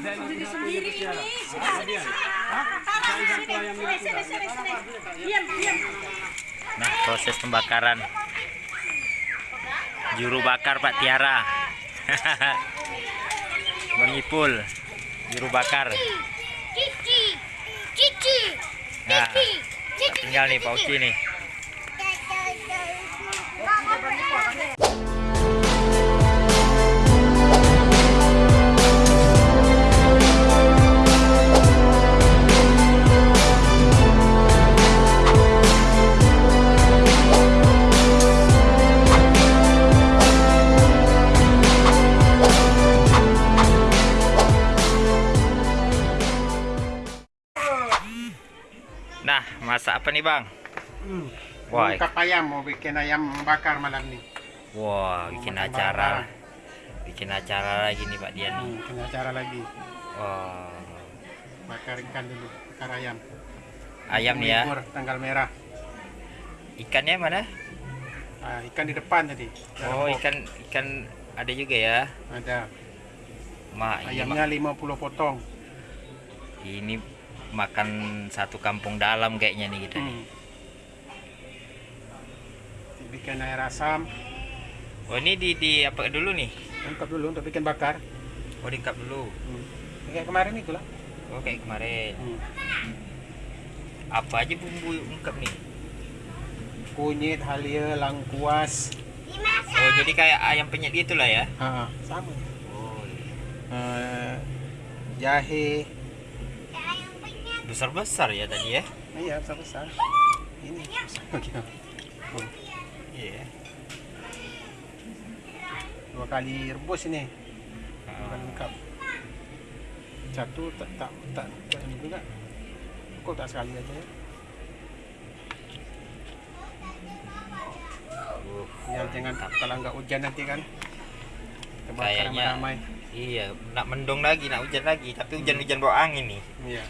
Diri sendiri ini. Sudah, sudah. Taruh sini, sini, sini, sini, sini. Diam, diam. Nah, proses pembakaran. Juru bakar Pak Tiara. Mengipul. Juru bakar. Cici, cici, Nah, tinggal nih Pak Uci nih. Nih Bang? Hmm. Wah, Ungkap ayam mau bikin ayam bakar malam nih. wah bikin Mau acara. bakar. Bikin acara lagi nih Pak Dian. Hmm, bikin acara lagi. Wah, Bakar ikan dulu, bakar ayam. ayam nih ya. Tanggal merah. Ikannya mana? Ah, ikan di depan tadi. Oh, box. ikan ikan ada juga ya. Ada. Ini, Ayamnya 50 potong. ini makan satu kampung dalam kayaknya nih kita nih. Hmm. Bikin air asam. Oh, ini di di apa dulu nih? Ungkap dulu untuk bikin bakar. Oh, diungkap dulu. Hmm. Kayak kemarin itulah. Oh, kayak kemarin. Hmm. Apa aja bumbu ungkap nih? Kunyit, halia, langkuas. Oh, jadi kayak ayam penyet gitu lah ya. Ah, sama. Oh, Eh, jahe. Besar-besar ya tadi ya. Iya, besar besar. Ini besar. Oh, Iya. dua kali rebus ini. Dua kali lengkap. Satu tak tak tak, tak ini juga. Kok tak sekali aja ya? Ya, jangan kalau nggak hujan nanti kan. Kayaknya- ramai. iya, nak mendung lagi, nak hujan lagi, tapi hujan-hujan bawa angin nih. Iya.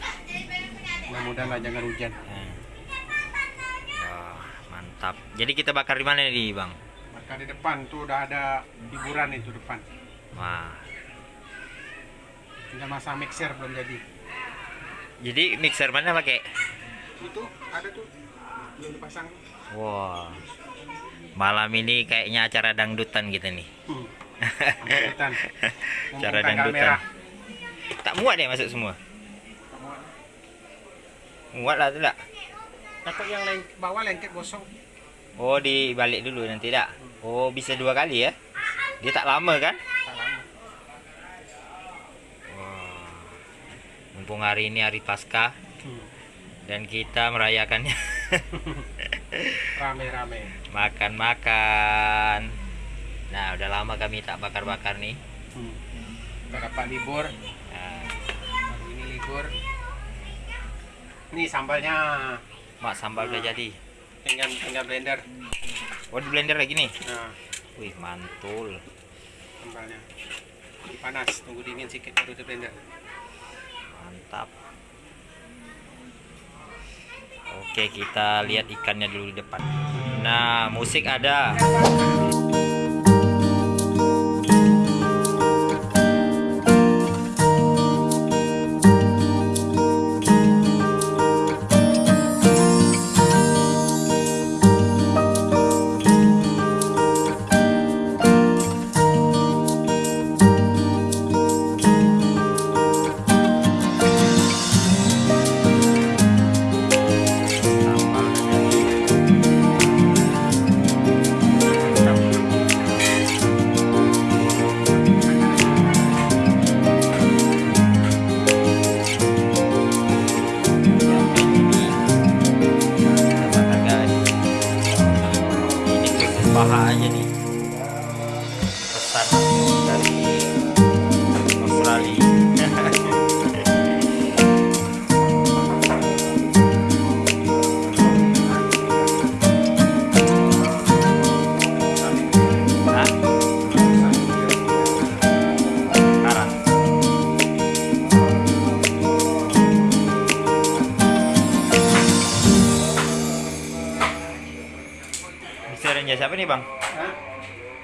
Mudah-mudahan lah jangan hujan. Nah. Wah, mantap. Jadi kita bakar di mana nih, Bang? Bakar di depan tuh udah ada hiburan itu depan. Wah. Tinggal masang mixer belum jadi. Jadi mixer mana pakai? Itu ada tuh belum dipasang. Wah. Malam ini kayaknya acara dangdutan kita nih. Hmm. Kelihatan. Mumpung Cara tanggal dangdutan. merah. Tak muat deh masuk semua. Muat lah tu tak? Takut yang leng bawah lengket gosong. Oh, dibalik dulu nanti tak? Oh, bisa dua kali ya? Dia tak lama kan? Tak lama. Wah. Mumpung hari ini hari Paskah Hmm. dan kita merayakannya Rame-rame. makan-makan. Nah, udah lama kami tak bakar-bakar nih. Hmm. Kita dapat libur. Nah, Hari ini libur. Ini sambalnya mak sambal udah jadi. tinggal tinggal blender. Oh, di blender lagi nih. Nah, Wih, mantul. sambalnya. Panas, tunggu dingin sedikit baru di blender. Mantap. Oke, kita lihat ikannya dulu di depan. Nah, musik ada.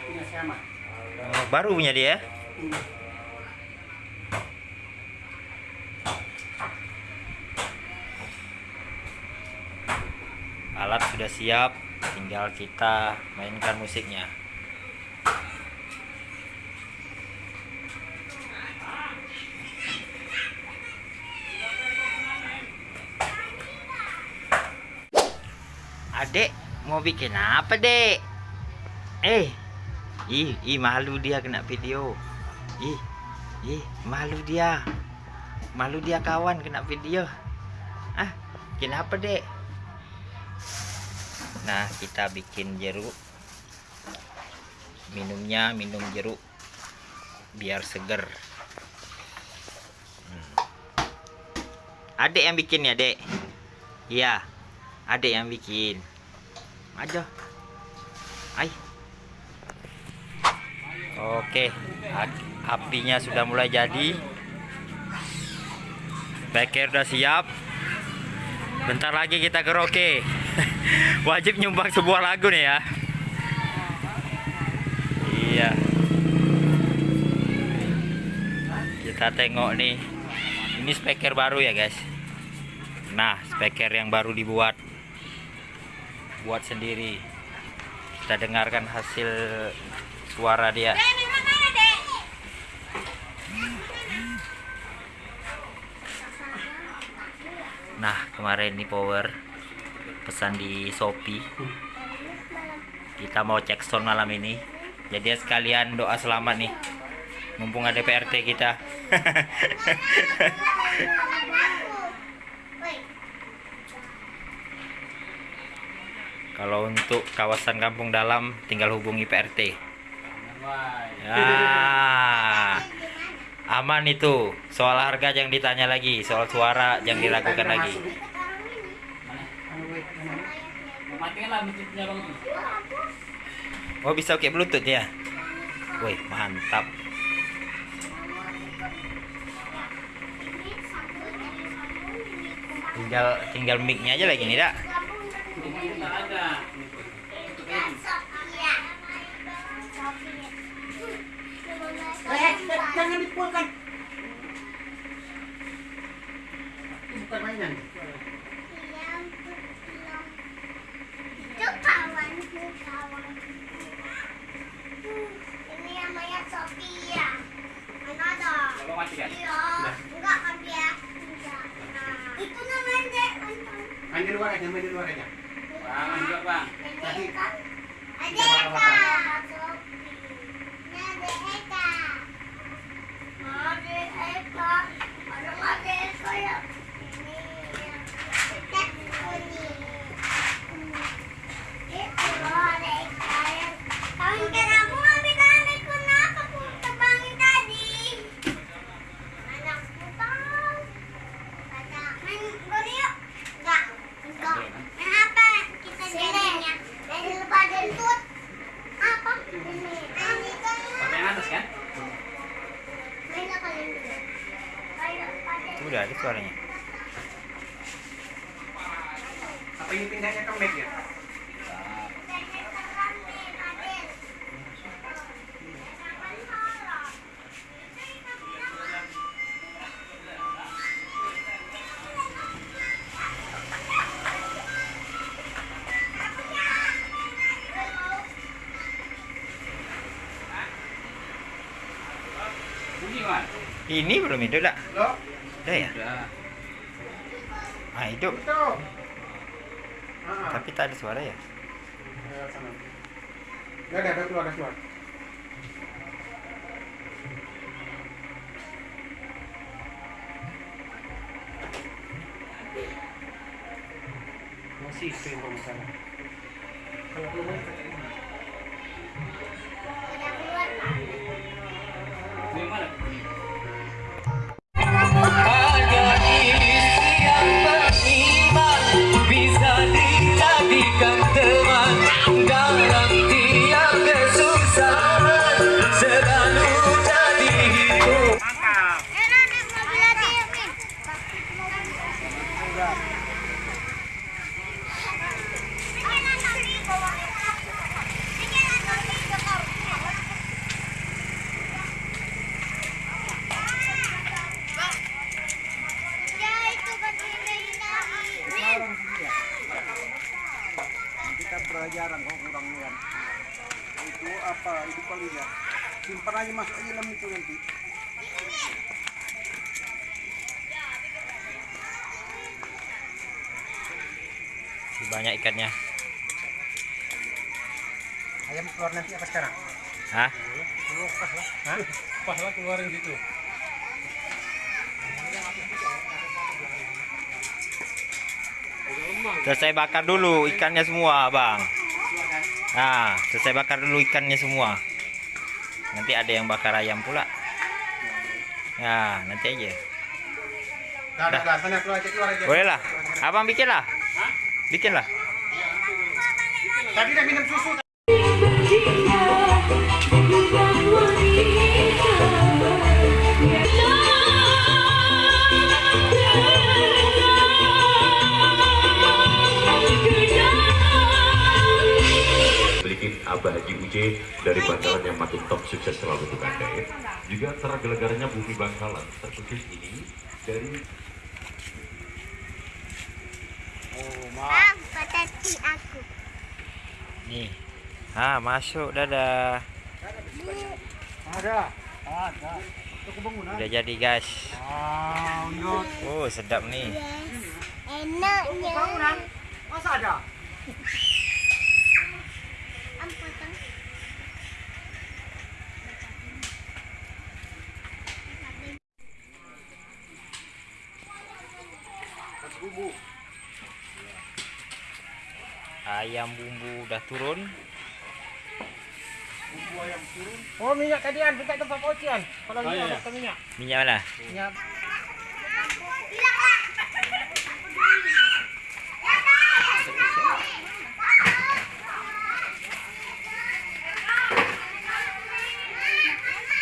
punya oh, baru punya dia ya? iya. alat sudah siap tinggal kita mainkan musiknya. Adek mau bikin apa dek? Eh ih, ih malu dia kena video. Ih, ih malu dia, malu dia kawan kena video. Ah, kenapa dek? Nah, kita bikin jeruk. Minumnya minum jeruk biar seger. Hmm. Adek yang bikin ya, Dek? Iya. Adek yang bikin. Aja. Ai. Oke, apinya sudah mulai jadi. Beker udah siap. Bentar lagi kita karaoke. Wajib nyumbang sebuah lagu nih ya. Iya. Kita tengok nih. Ini speaker baru ya, guys. Nah, speaker yang baru dibuat. Buat sendiri. Kita dengarkan hasil suara dia. Nah, kemarin ini power pesan di Shopee. Kita mau cek sound malam ini. Jadi sekalian doa selamat nih. Mumpung ada PRT kita. Kalau untuk kawasan kampung dalam tinggal hubungi PRT. Ya. Aman itu. Soal harga jangan ditanya lagi, soal suara jangan diragukan lagi. Oh bisa pakai bluetooth ya? Wih mantap. Tinggal tinggal mic-nya aja lagi nih dak. Eh, jangan dipulkan. Itu bukan mainan. Itu kawanku, kawanku. Ini namanya Sophia. Mana ada? Iya. Enggak kan dia? Enggak. Nah, itu namanya Dek. Main di luar aja, main di luar aja. Tadi kan? Ada Eka. Ini ada Eka. Ada Eka. Ada nggak ada Eka ya? Ini ya. Tek, ini. Itu loh, ada Eka ya. Kawan kenapa ngambil kami? Kenapa aku tebangin tadi? Mana aku tahu. Kata, main gol yuk. Enggak. Enggak. Main apa kita jadinya? Main lepas dentut. Apa? Ini. Ini kan. Pakai yang atas kan? Main apa dulu? Main lepas dentut. Udah ada suaranya. Apa ini pindahnya ke mic ya? Ini belum hidup dak? Lo, Udah ya? Udah. Ah hidup. itu. Tapi tak ada suara ya? ya, ada, ada keluar, ada keluar. Masih itu yang bagus sana. Kalau keluar, Udah keluar, Pak. Bunyi mana? Aja masuk aja dalam itu nanti. Banyak ikannya. Ayam keluar nanti apa sekarang? Hah? Pas lah. Hah? Pas lah keluarin situ. Selesai bakar dulu ikannya semua, Bang. Nah, selesai bakar dulu ikannya semua. Nanti ada yang bakar ayam pula. Ya, nanti aja. Dah, dah, dah. Sana keluar aja, keluar aja. Boleh lah. Abang bikin lah. Bikin lah. Tadi dah minum susu. Haji UJ dari Bangkalan yang makin top sukses selalu untuk Anda ya. Juga tergelegarnya Bumi Bangkalan tersukses ini dari Bang, patati aku. Nih. Ah, masuk dadah. Ada. Ada. Udah jadi, guys. Ah. Oh, sedap nih. Yes. Enaknya. Masa ada? Ayam bumbu udah turun. Oh, minyak tadian, bukan tempat pocian. Kalau minyak, bukan minyak. Minyak mana? Minyak.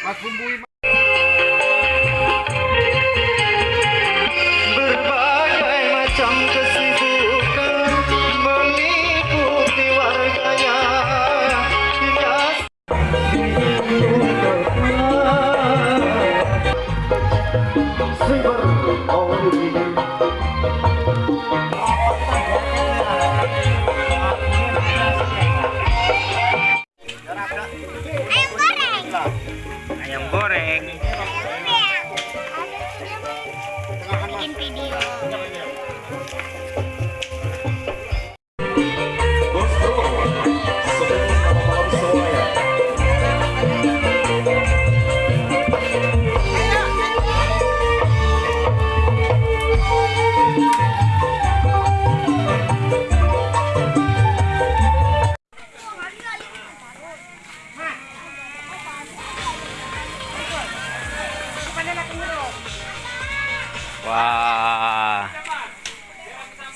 Mas bumbui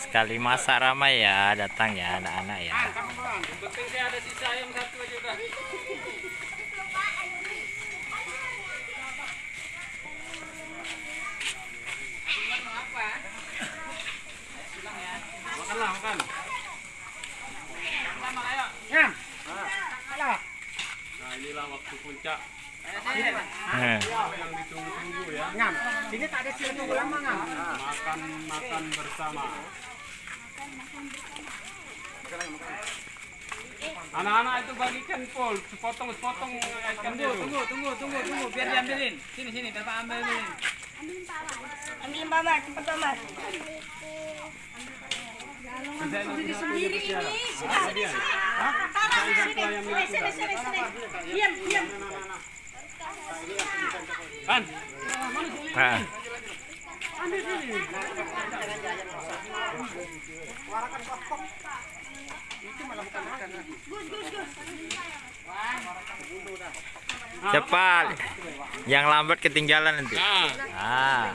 Sekali masa ramai ya datang ya anak-anak ya. Penting saya ada sisa ayam satu aja udah. Makanlah, makan. Ngam. Nah, inilah waktu puncak Hmm. yang ditunggu-tunggu ya. Ngam. Sini tak ada tunggu lama ngam. Makan makan bersama. Anak-anak itu bagikan pol, sepotong sepotong ikan itu. Tunggu, tunggu, tunggu, tunggu, biar diambilin. Sini, sini, dapat ambilin. Ambil mama, cepat mama. Diri sendiri ini. Sudah, sudah. Tangan sini. Sini, sini, sini, sini. Diam, diam. Kan? Nah, cepat. Yang lambat ketinggalan nanti. Nah, Ah.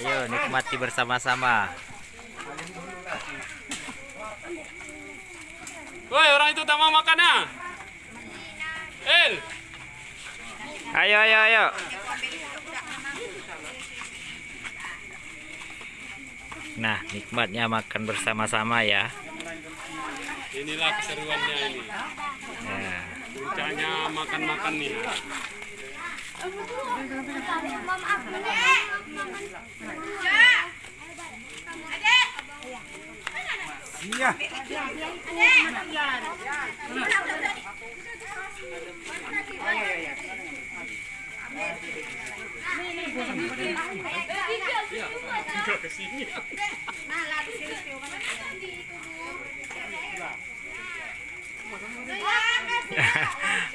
Ayo nikmati bersama-sama. woi orang itu tak mau makan ah. El, Ayo ayo ayo. Nah, nikmatnya makan bersama-sama ya. Inilah keseruannya ini. Ya. Puncaknya makan-makan nih. Iya. Ini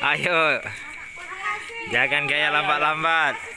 Ayo. Jangan gaya lambat-lambat.